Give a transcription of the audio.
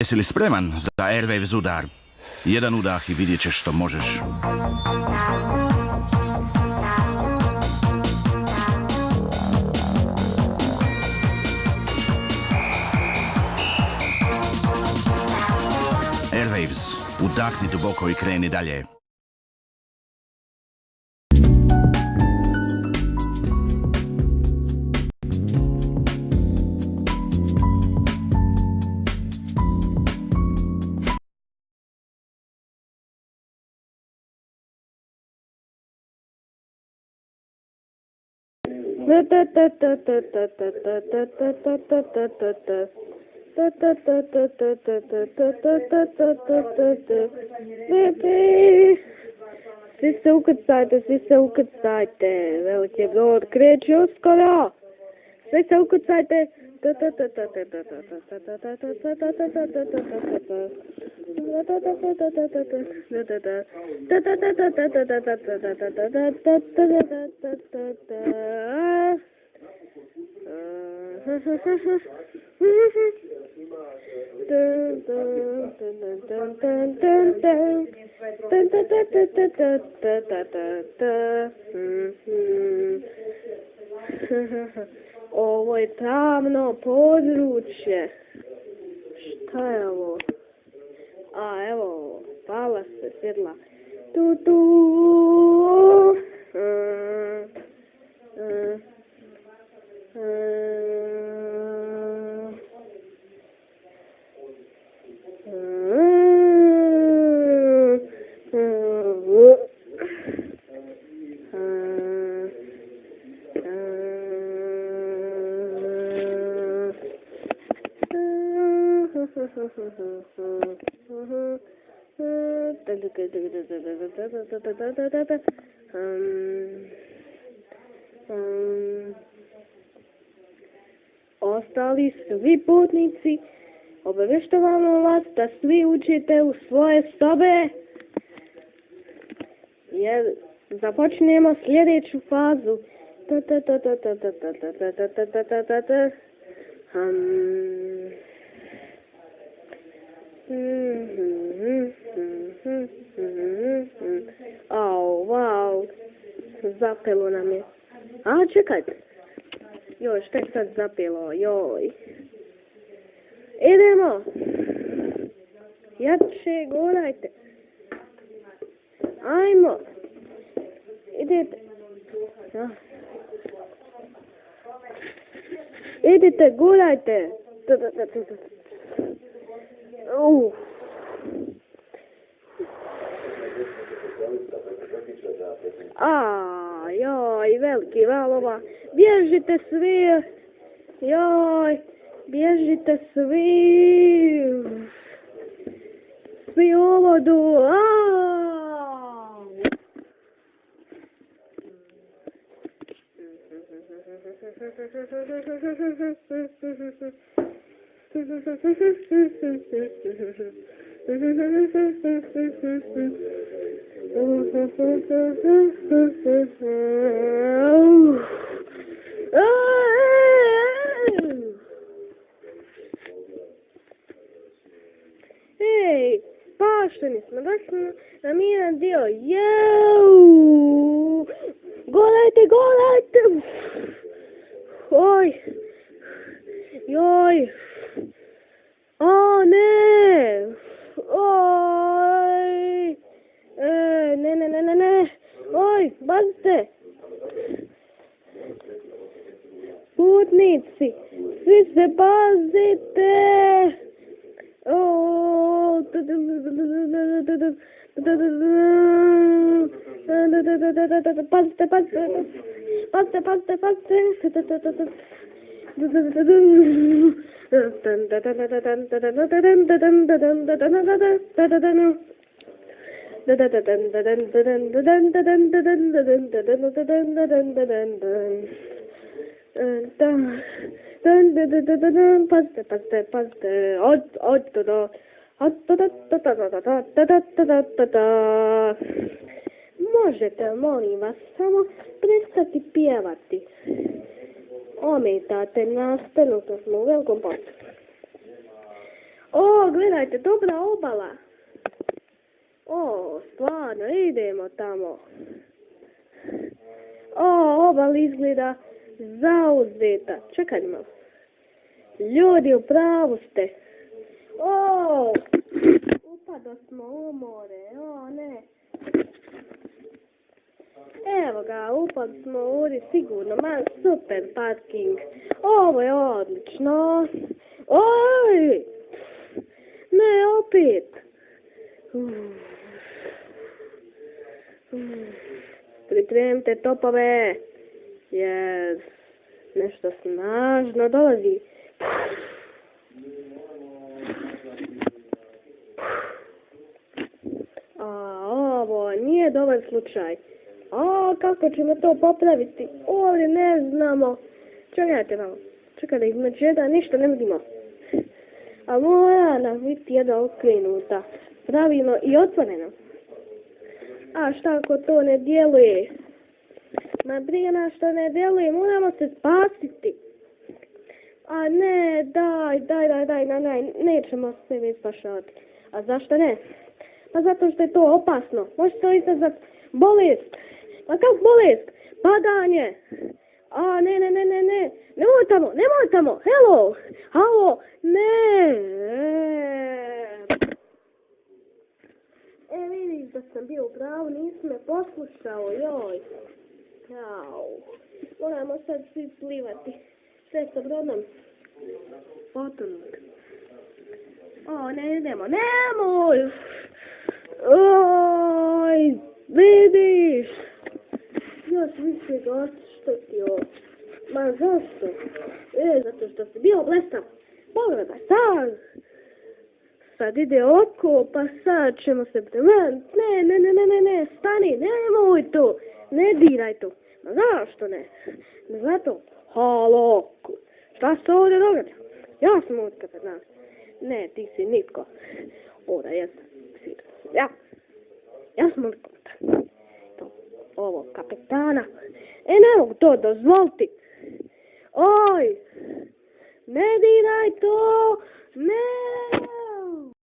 Jesi li spreman za Airwaves udar? Jedan udah i vidjet ćeš što možeš. Airwaves, udahni duboko i kreni dalje. Viss augstātes, viss augstāte, vēl tie vēl krēčos skolā. Viss augstāte. Ha ha ha. Ovo je tamno područje. Šta je ovo? A, evo ovo. Pala se svjetla. Tu, tu. Ostali svi putnici Obavještavamo vas da svi učite u svoje sobe jer započnemo sljedeću fazu. Ta Au, wow. Zapelo nam je. A, čekajte. Joj, šta je sad zapelo? Joj. Idemo. Jače, gurajte. Ajmo. Idite. Ja. Idite, gurajte. A, joj, veliki valova. Bježite svi. Joj. Bježite svi. Svi u vodu. Ej, pašteni smo, došli na miran dio. Jau! Golajte, golajte! Oj! Joj! O, ne! Oj! E, ne, ne, ne, ne, ne! Pazite! Putnici, svi se pazite! O, Pazite, pazite, pazite, pazite, pazite. Pazite, pazite, pazite. Od, od, do, do. Od, do, do, do, do, do, do, do, do, do, do, do. Možete, molim vas, samo prestati pjevati. Ometate nas, trenutno smo u velikom postu. O, gledajte, dobra obala. O, stvarno, idemo tamo. O, obala izgleda zauzeta. Čekaj malo. Ljudi, u pravu ste. O, upado smo u more, o ne. Evo ga, upad smo u uri sigurno, ma super parking. Ovo je odlično. Oj! Ne, opet. Pripremite topove, jer nešto snažno dolazi. A ovo nije dobar slučaj. A kako ćemo to popraviti? Ovdje ne znamo. Čekajte malo. Čekaj da između jedan ništa ne vidimo. A mora nam biti jedna okrenuta. Pravilno i otvorena. A šta ako to ne djeluje? Ma brige nas što ne djeluje, moramo se spasiti. A ne, daj, daj, daj, daj, daj, daj, nećemo se mi spašavati. A zašto ne? Pa zato što je to opasno. Može to izazvat bolest. Pa kak bolest? Padanje. A, ne, ne, ne, ne, ne. Nemoj tamo, nemoj tamo. Hello. Halo. Ne. E, vidiš da sam bio u pravu, nisi me poslušao, joj. Au. Moramo sad svi plivati. Sve sa brodom. Potonut. O, ne idemo, nemoj! Oj, vidiš! Još više ga oštetio. Ma zašto? E, zato što si bio blestav. Pogledaj, sad! Sad ide oko, pa sad ćemo se premaniti. Ne, ne, ne, ne, ne, ne, stani, nemoj to. Ne diraj to. Ma zašto ne? Ne zato. Halo, šta se ovdje događa? Ja sam ovdje kapetan. Ne, ti si nitko. Ovdje jesam. Si- Ja. Ja sam ovdje kapetan. To, ovo, kapetana. E, ne mogu to dozvoliti. Oj, ne diraj to. Ne.